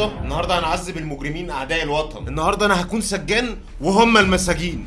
النهارده؟ النهارده هنعذب المجرمين أعداء الوطن. النهارده أنا هكون سجان وهم المساجين.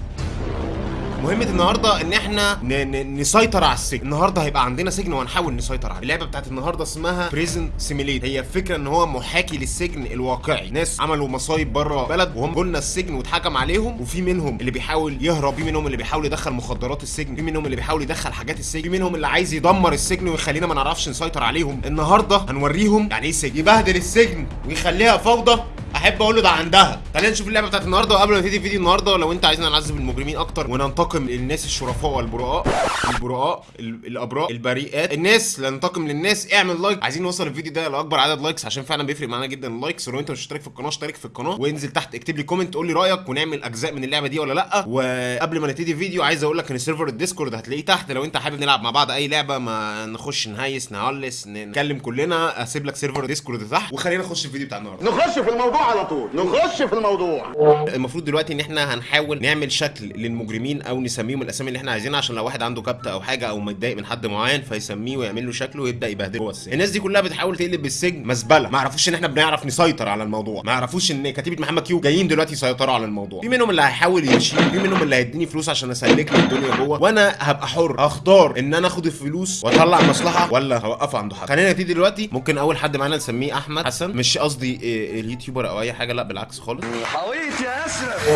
مهمة النهارده ان إحنا نسيطر على السجن، النهارده هيبقى عندنا سجن وهنحاول نسيطر عليه. اللعبة بتاعت النهارده اسمها Prison Simulator، هي الفكرة ان هو محاكي للسجن الواقعي، ناس عملوا مصايب بره بلدهم وجولنا السجن واتحكم عليهم وفي منهم اللي بيحاول يهرب، في منهم اللي بيحاول يدخل مخدرات السجن، في منهم اللي بيحاول يدخل حاجات السجن، في منهم اللي عايز يدمر السجن ويخلينا ما نعرفش نسيطر عليهم. النهارده هنوريهم يعني إيه سجن، يبهدل السجن ويخليها فوضى احب أقول له ده عندها. خلينا نشوف اللعبة بتاعت النهارده وقبل ما نبتدي فيديو النهارده لو انت عايزنا نعذب المجرمين أكتر وننتقم للناس الشرفاء والبراء البراء ال- الابراء البريئات. الناس ننتقم للناس. اعمل like. عايزين نوصل الفيديو ده لأكبر عدد likes عشان فعلا بيفرق معانا جدا ال likes. ولو انت مش مشترك في القناة اشترك في القناة وانزل تحت اكتب لي comment قول لي رأيك ونعمل أجزاء من اللعبة دي ولا لأ. وقبل ما نبتدي فيديو عايز أقول لك إن server ال Discord هتلاقيه تحت. لو انت حابب نلعب مع بعض أي لعبة ما نخش نهيس نهلس نتكلم كلنا أسيب لك server Discord تحت وخلينا نخش الفيديو بتاع النهارده. نخش في الموضوع على طول. نخش في الموضوع. المفروض دلوقتي إن إحنا هنحاول نعمل شكل للمجرمين أو نسميهم الأسامي اللي إحنا عايزينها عشان لو واحد عنده كبته أو حاجة أو متضايق من حد معين فيسميه ويعمل له شكله ويبدأ يبهدله. جوه السجن الناس دي كلها بتحاول تقلب السجن مزبلة. ما يعرفوش إن إحنا بنعرف نسيطر على الموضوع. ما يعرفوش إن كتيبة محمد كيو جايين دلوقتي يسيطروا على الموضوع. في منهم اللي هيحاول يمشي في منهم اللي هيديني فلوس عشان أسلك له الدنيا جوه. وأنا هبقى حر. أختار إن أنا آخد الفلوس وأطلع مصلحة ولا هوقفه عنده حد خلينا نبتدي دلوقتي. ممكن أول حد معانا نسميه أحمد حسن. مش قصدي إيه، ال YouTuber أو أي حاجة لا بالعكس خالص. حويت يا اشرف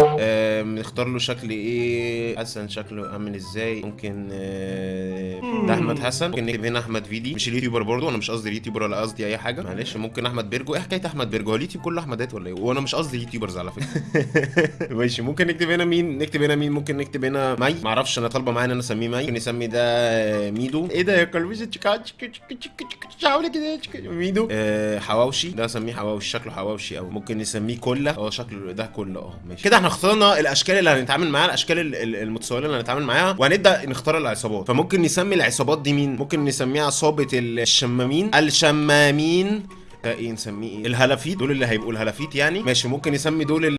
نختار له شكل إيه حسن شكله عامل إزاي ممكن آه، ده أحمد حسن. ممكن نكتب هنا أحمد فيدي. مش ال YouTuber برضو أنا مش قصدي ال YouTuber ولا قصدي أي حاجة. معلش. ممكن أحمد بيرجو. إيه حكاية أحمد بيرجو؟ هو اليوتيوب كله احمدات ولا إيه؟ وأنا مش قصدي YouTubers على فكرة. ماشي ممكن نكتب هنا مين؟ نكتب هنا مين؟ ممكن نكتب هنا مي. معرفش أنا طالبة معايا إن أنا أسميه مي. ممكن نسمي ده ميدو. إيه ده يا كلبش تشكا حاولي كده. ميدو. آه، حواوشي. ده أسميه حواوشي. شكله حواوشي أو ممكن نسميه كله أه شكله ده كله أه ماشي. كده إحنا اخترنا الأشكال اللي هنتعامل معاها الأشكال ال- ال- المتصوره اللي هنتعامل معاها وهنبدأ نختار العصابات. فممكن نسمي العصابات دي مين؟ ممكن نسميها عصابه الشمامين. الشمامين. ده إيه نسميه إيه؟ الهلافيت. دول اللي هيبقوا الهلافيت يعني. ماشي ممكن نسمي دول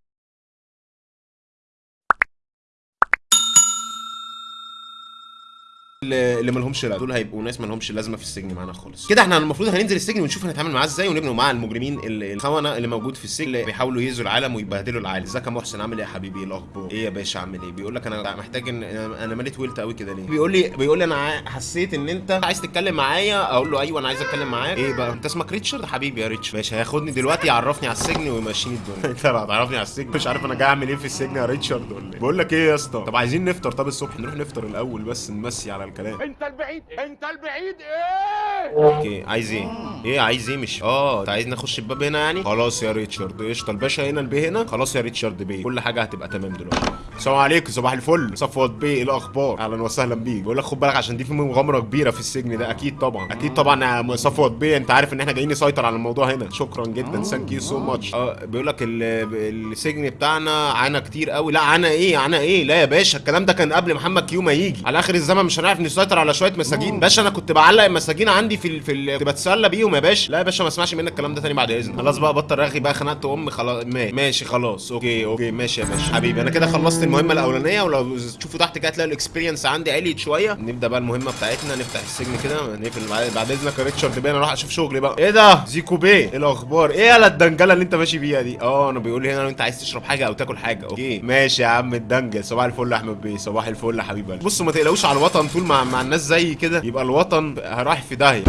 اللي مالهمش لازمه دول هيبقوا ناس مالهمش لازمة في السجن معانا خالص. كده إحنا المفروض هننزل السجن ونشوف هنتعامل معاه إزاي ونبنوا مع المجرمين ال- الخونة اللي موجود في السجن. اللي بيحاولوا يهزوا العالم ويبهدلوا العالم. ازيك يا محسن؟ عامل إيه يا حبيبي؟ إيه الأخبار؟ إيه يا باشا؟ عامل إيه؟ بيقول لك أنا محتاج ان أنا مالي طولت قوي كده ليه؟ بيقول لي بيقول لي أنا حسيت إن أنت عايز تتكلم معايا. أقول له أيوه أنا عايز أتكلم معاك. إيه بقى؟ أنت اسمك ريتشارد؟ حبيبي يا ريتش ماشي هياخدني دلوقتي يعرفني على السجن ويمشيني الدنيا. أنت هتعرفني على السجن مش عارف أنا جاي أعمل إيه في السجن يا ريتشارد ولا إيه. بقول لك إيه يا اسطى؟ طب عايزين نفطر. طب الصبح نروح نفطر الأول بس نمسي على الكلام انت البعيد انت البعيد إيه؟ okay عايز إيه؟ إيه عايز إيه؟ مش آه انت عايز نخش الباب هنا يعني؟ خلاص يا ريتشارد قشطة. الباشا هنا البي هنا؟ خلاص يا ريتشارد بيه. كل حاجة هتبقى تمام دلوقتي. السلام عليكم صباح الفل. صفوت بيه إيه الأخبار؟ أهلا وسهلا بيك. بقول لك خد بالك عشان دي في مغامرة كبيرة في السجن ده. أكيد طبعا. أكيد طبعا يا صفوت بيه. أنت عارف إن إحنا جايين نسيطر على الموضوع هنا. شكرا جدا. thank you so much بيقول لك ال- السجن بتاعنا عانى كتير قوي. لا عانى إيه؟ عانى إيه؟ لا يا باشا الكلام ده كان قبل محمد كيو ما يجي. على آخر الزمن مش هنعرف نسيطر على شوية مساجين. باشا أنا كنت بعلق المساجين عندي في ال... في ال... كنت بتسلى بيهم يا باشا. لا يا باشا ما اسمعش منك الكلام ده تاني بعد إذنك. خلاص بقى بطل رغي بقى خنقت أمي خلاص ما- ماشي خلاص. okay okay ماشي يا باشا. حبيبي أنا كده خلصت المهمة الأولانية ولو تشوفوا تحت كده هتلاقوا ال experience عندي عليت شوية. نبدأ بقى المهمة بتاعتنا نفتح السجن كده نقفل بعد, بعد إذنك يا ريتشارد بيه. أنا أروح أشوف شغلي بقى. إيه ده؟ زيكو بيه. إيه الأخبار؟ إيه يالا الدنجلة اللي أنت ماشي بيها دي؟ آه أنا بيقول لي هنا لو أنت عايز تشرب حاجة أو تاكل حاجة. okay. ماشي يا عم الدنجل. صباح الفل يا أحمد بيه. صباح الفل يا حبيبي. بصوا ما تقلقوش على الوطن طول مع, الناس زي كده يبقى الوطن رايح في داهية.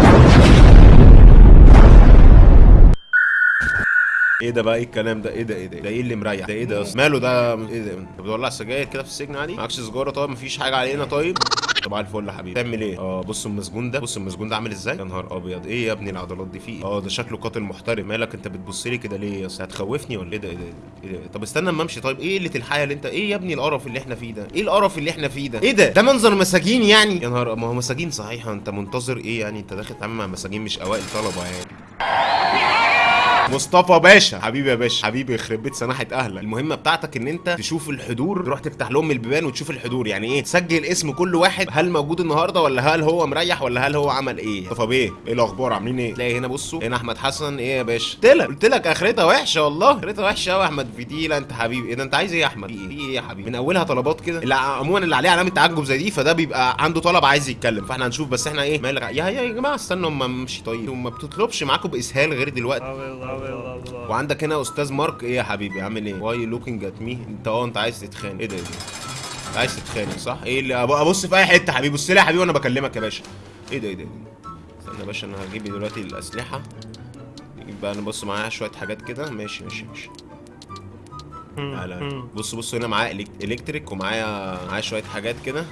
إيه ده بقى؟ إيه الكلام ده؟ إيه ده؟ إيه ده؟ ده إيه اللي مريح؟ ده إيه ده أصلا ماله ده؟ إيه ده؟ انت بتولع سجاير كده في السجن عادي معكش سيجاره طيب مفيش حاجة علينا طيب؟ طبعا الفل يا حبيبي. تعمل إيه؟ آه بص المسجون ده بص المسجون ده عامل إزاي؟ يا نهار ابيض. إيه يا ابني العضلات دي فيه آه ده شكله قاتل محترم مالك انت بتبص لي كده ليه يا اسطى هتخوفني ولا إيه ده؟ إيه ده؟ إيه ده؟ طب استنى اما امشي. طيب إيه قلة الحياة اللي انت؟ إيه يا ابني القرف اللي إحنا فيه ده؟ إيه القرف اللي إحنا فيه ده؟ إيه ده؟ ده منظر مساجين يعني. يا نهار ما هو مساجين صحيح. انت منتظر إيه يعني؟ انت داخل تتعامل مع مساجين مش اوائل طلبة يعني. مصطفى باشا. حبيبي يا باشا. حبيبي يخرب بيت سناحه أهلك. المهمة بتاعتك إن أنت تشوف الحضور تروح تفتح لهم البيبان وتشوف الحضور. يعني إيه؟ تسجل اسم كل واحد. هل موجود النهارده ولا هل هو مريح ولا هل هو عمل إيه؟ مصطفى بيه إيه الأخبار؟ عاملين إيه؟ تلاقي هنا بصوا. هنا أحمد حسن. إيه يا باشا؟ قلت لك قلت لك آخرتها وحشة والله. آخرتها وحشة قوي يا أحمد. فيديلا أنت حبيبي. إيه ده؟ أنت عايز إيه يا أحمد؟ في إيه يا حبيبي؟ من أولها طلبات كده. اللي عموما اللي عليه علامة تعجب زي دي فده بيبقى عنده طلب عايز يتكلم. فإحنا هنشوف. بس إحنا إيه؟ مالك يا يا يا جماعة استنوا. اما امشي طيب. وما بتطلبش معاكم باسهال غير دلوقتي. وعندك هنا أستاذ مارك؟ إيه يا حبيبي؟ عامل إيه؟ why looking at me أنت آه أنت عايز تتخانق. إيه ده إيه ده انت عايز تتخانق صح؟ إيه اللي أبص في أي حتة حبيبي. بص لي يا حبيبي وأنا بكلمك يا باشا. إيه ده إيه ده إيه؟ استنى يا باشا أنا هجيب دلوقتي الأسلحة. نجيب بقى نبص معايا شوية حاجات كده. ماشي ماشي ماشي. تعالى بص بص هنا معايا electric ومعايا معايا شوية حاجات كده.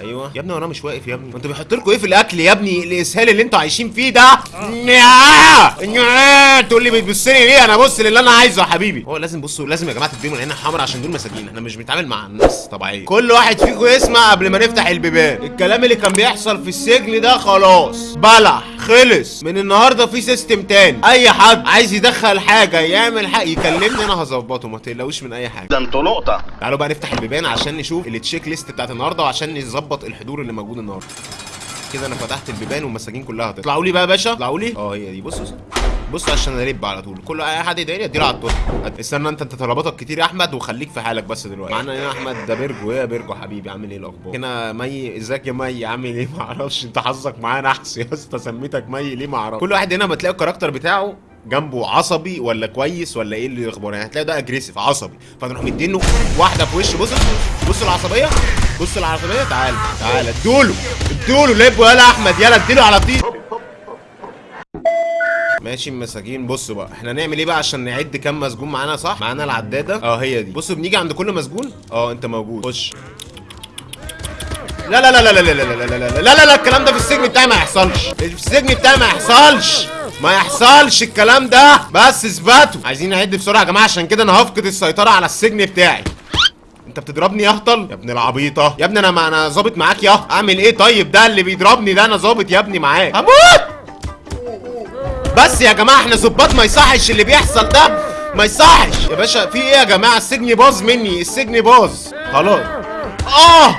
أيوه. يا ابني وأنا مش واقف يا ابني. أنتوا بيحط لكم إيه في الأكل يا ابني؟ الإسهال اللي أنتوا عايشين فيه ده. نيا تقول لي بتبص لي ليه؟ أنا بص للي أنا عايزه يا حبيبي. هو لازم بصوا لازم يا جماعة تديهم العين الحمراء عشان دول مساجين. إحنا مش بنتعامل مع الناس طبيعية. كل واحد فيكم يسمع قبل ما نفتح البيبان. الكلام اللي كان بيحصل في السجن ده خلاص. بلح. خلص. من النهارده في system تاني. أي حد عايز يدخل حاجة يعمل حاجة يكلمني أنا هظبطه. ما تقلقوش من أي حاجة. ده أنتوا لقطه تعالوا بقى نفتح البيبان عشان نشوف ال checklist بتاعت النهارده وعشان نظبط الحضور اللي موجود النهارده. كده أنا فتحت البيبان والمساجين كلها هتطلع. طلعوا لي بقى يا باشا. طلعوا لي. آه هي دي. بص. بص عشان الب على طول. كل أي حد يضايقني أديله على الطول. استنى أنت أنت طلباتك كتير يا أحمد وخليك في حالك بس دلوقتي. معانا هنا أحمد؟ ده بيرجو إيه يا بيرجو حبيبي؟ عامل إيه الأخبار؟ هنا مي إزيك يا مي؟ عامل إيه؟ ما أعرفش أنت حظك معايا نحس يا أسطى سميتك مي ليه ما أعرفش كل واحد هنا بتلاقي ال character بتاعه جنبه عصبي ولا كويس ولا إيه اللي الأخبار؟ يعني هتلاقي ده aggressive عصبي. فنروح مدينه واحدة في وشه. بص بص العصبية بص العصبية. تعال تعال. ادوله ادوله لب يلا أحمد. يلا اديله على طيب. ماشي مساجين بصوا بقى إحنا نعمل إيه بقى عشان نعد كام مسجون معانا صح معانا العداده آه هي دي بصوا بنيجي عند كل مسجون آه انت موجود خش لا لا لا لا لا لا لا لا لا لا لا لا الكلام ده في السجن بتاعي ما يحصلش في السجن بتاعي ما يحصلش ما يحصلش الكلام ده بس اثبتوا عايزين نعد بسرعة يا جماعة عشان كده أنا هفقد السيطره على السجن بتاعي انت بتضربني يا هطل يا ابن العبيطه يا ابني أنا ما أنا ظابط معاك يا اعمل إيه طيب ده اللي بيضربني ده أنا ظابط يا ابني معاه هموت بس يا جماعة إحنا ظباط ما يصحش اللي بيحصل ده. ما يصحش. يا باشا في إيه يا جماعة؟ السجن باظ مني. السجن باظ. خلاص. آه!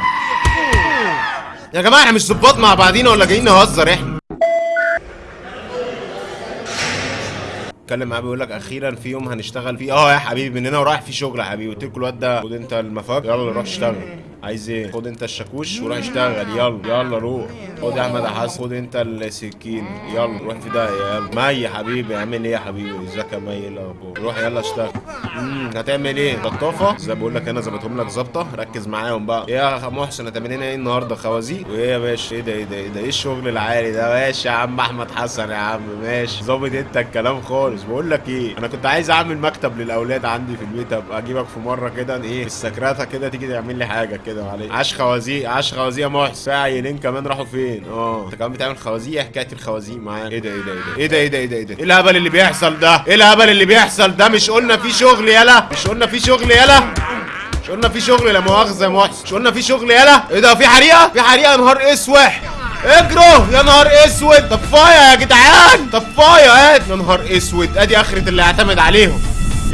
يا جماعة إحنا مش ظباط مع بعضينا ولا جايين نهزر إحنا. اتكلم معاه بيقول لك أخيرا في يوم هنشتغل فيه. آه يا حبيبي من هنا ورايح في شغل يا حبيبي. قلت له الواد ده خد أنت المفاك يلا روح اشتغل عايز إيه؟ خد انت الشاكوش وروح اشتغل. يلا يلا روح. خد يا أحمد حسن خد انت السكين. يلا روح في ده. يلا. مي يا حبيبي. اعمل إيه يا حبيبي؟ ازيك يا مي؟ إيه الأخبار؟ روح يلا اشتغل. هتعمل إيه؟ بطافه زي بقول لك أنا ظبطهم لك ظبطة. ركز معاهم بقى. إيه يا محسن هتعمل لنا إيه النهارده خوازيق وايه يا باشا؟ إيه ده إيه ده إيه ده؟ إيه الشغل العالي ده؟ ماشي يا عم أحمد حسن يا عم. ماشي. ظابط انت الكلام خالص. بقول لك إيه أنا كنت عايز اعمل مكتب للأولاد عندي في البيت. أبقى اجيبك في مرة كده. إيه في السكرته كده. تيجي تعمل لي حاجة كده. معلش عاش خوازيق عاش خوازيق يا محسن عيلين كمان راحوا فين؟ آه. أنت كمان بتعمل خوازيق؟ إيه حكاية الخوازيق معاك. إيه ده إيه ده إيه ده؟ إيه ده إيه ده إيه ده إيه الهبل اللي بيحصل ده؟ إيه الهبل اللي بيحصل ده؟ مش قلنا في شغل يلا. مش قلنا في شغل يلا. مش قلنا في شغل لا مؤاخذة يا محسن مش قلنا في شغل يلا. إيه ده في حريقة؟ في حريقة نهار اسوح اجروا يا نهار أسود. طفاية يا جدعان. طفاية هات يا نهار أسود. أدي آخرة اللي أعتمد عليهم.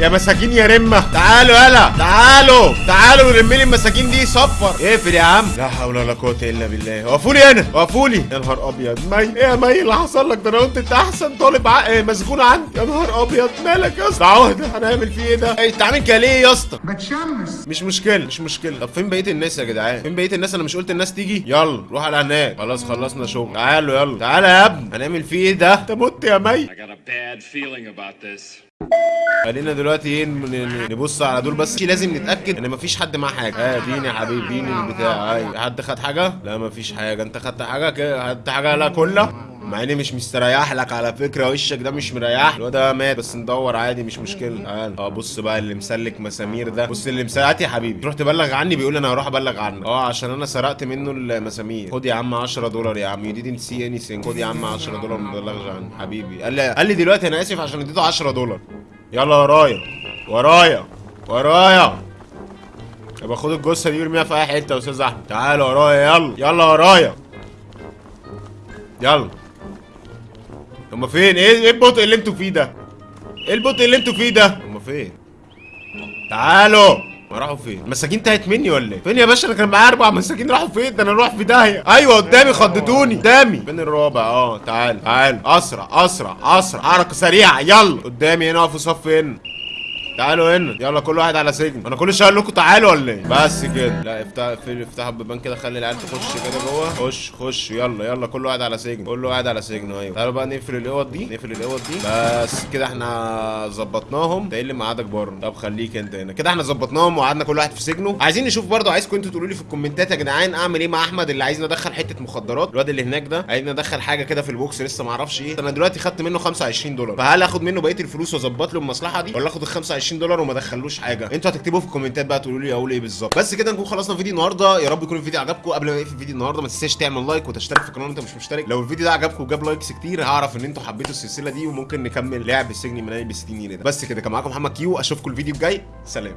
يا مساكين يا رمة. تعالوا يلا. تعالوا. تعالوا نرمي لي المساكين دي صفر. اقفل يا عم. لا حول ولا قوة إلا بالله. وقفوا لي هنا وقفوا لي يا نهار أبيض. مي إيه يا مي اللي حصل لك ده؟ أنا قلت أنت أحسن طالب ع... إيه مسجون عندي. يا نهار أبيض. مالك يا اسطى؟ عهدة. هنعمل فيه إيه ده؟ إيه، انت عامل كده ليه يا اسطى؟ بتشمس. مش مشكلة مش مشكلة. طب فين بقية الناس يا جدعان؟ فين بقية الناس؟ أنا مش قلت الناس تيجي؟ يلا روح على هناك. خلاص خلصنا شغل. تعالوا يلا. تعالى يا ابني. هنعمل فيه إيه ده؟ أنت مت يا مي. I got a bad feeling about this. خلينا دلوقتي إيه نبص على دول بس. لازم نتأكد ان مفيش حد معاه حاجة. آه اديني يا حبيبي اديني البتاع. حد خد حاجة؟ لا مفيش حاجة. انت خدت حاجة؟ خدت حاجة؟ لا كلها. مع إني مش مستريح لك على فكرة وشك ده مش مريح. الواد ده مات بس ندور عادي مش مشكلة. تعال. آه بص بقى اللي مسلك مسامير ده. بص اللي مسلك يا حبيبي. تروح تبلغ عني بيقول أنا هروح أبلغ عنك آه عشان أنا سرقت منه المسامير. خد يا عم 10 دولار يا عم. يو didn't see anything. خد يا عم 10 دولار ما تبلغش عني حبيبي. قال لي قال لي دلوقتي أنا آسف عشان اديته 10 دولار. يلا ورايا. ورايا. ورايا. يبقى خد الجثة دي وارميها في أي حتة يا أستاذ أحمد. تعال ورايا. يلا. يلا ورايا. يلا. هما فين؟ إيه إيه البطء اللي أنتوا فيه ده؟ إيه البطء اللي أنتوا فيه ده؟ هما فين؟ تعالوا! ما راحوا فين؟ المساكين تاهت مني ولا إيه؟ فين يا باشا؟ أنا كان معايا أربع مساكين راحوا فين؟ ده أنا أروح في داهية. أيوه قدامي خضتوني. قدامي. فين الرابع؟ آه تعال. تعال. أسرع أسرع أسرع. حركه سريعة. يلا. قدامي هنا اقفوا صف هنا تعالوا هنا. يلا كل واحد على سجن. أنا كل شوية أقول لكم تعالوا ولا إيه؟ بس كده. لا افتح افتح البيبان كده خلي العيال تخش كده جوه. خش خش. يلا يلا كل واحد على سجن. كل واحد على سجن أيوه تعالوا بقى نقفل الأوض دي. نقفل الأوض دي. بس كده إحنا ظبطناهم. ده إيه اللي ميعادك بره؟ طب خليك أنت هنا. كده إحنا ظبطناهم وقعدنا كل واحد في سجنه. عايزين نشوف برضه عايزكم أنتوا تقولوا لي في الكومنتات يا جدعان أعمل إيه مع أحمد اللي عايز ندخل حتة مخدرات؟ الواد اللي هناك ده عايز ندخل حاجة كده في ال box لسه ما أعرفش إيه. أنا دلوقتي خدت منه 25 دولار. فهل آخد منه بقية الفلوس وأظبط له المصلحة دي؟ ولا آخد ال 25 دولار وما ادخلوش حاجة. أنتوا هتكتبوا في الكومنتات بقى تقولوا لي أقول إيه بالظبط. بس كده نكون خلصنا فيديو النهارده. يا رب يكون الفيديو عجبكم. قبل ما نقفل فيديو النهارده ما تنساش تعمل like وتشترك في القناة انت مش مشترك. لو الفيديو ده عجبكم وجاب likes كتير هعرف ان أنتوا حبيتوا السلسلة دي وممكن نكمل لعب السجن المناني ب 60 جنيه بس كده كان معاكم محمد كيو. اشوفكم الفيديو الجاي. سلام.